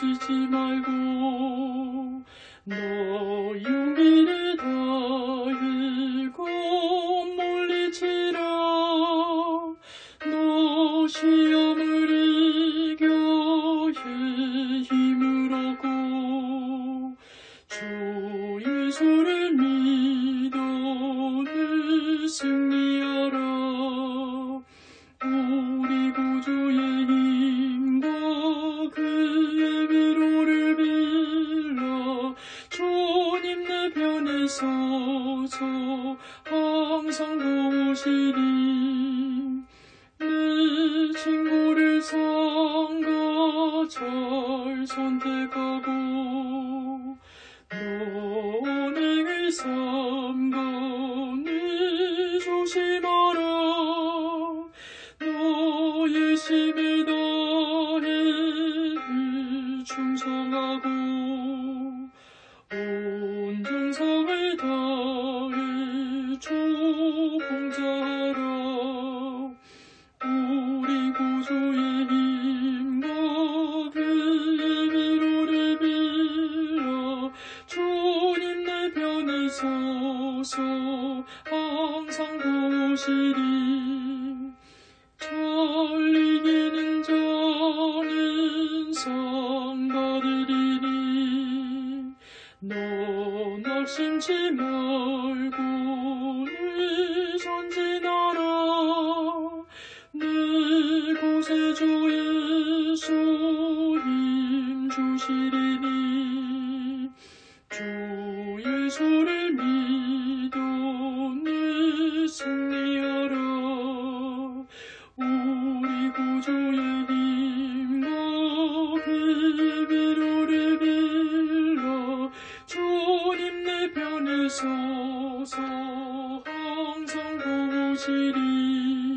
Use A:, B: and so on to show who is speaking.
A: 지지 말고 너 용기를 다일고 몰리치라. 너 시험을 이겨 힘을 얻고 주 예수를 서서 항상 도우시리. 내 친구를 삼가 잘 선택하고 너에게 삼가 늘 조심하라 너의 힘을 다해 충성하고 봉사하라. 우리 위로를 빌라 주님 내 편에 서서 항상 도우시리 잘 이기는 자는 상 받으리니 너 낙심치 말고 내 구세주 예수 힘 주시리니 주 예수를 믿어 늘 승리하라 우리 구주의 힘과 위로를 빌라 주님 내 편에 서서 항상 도우시리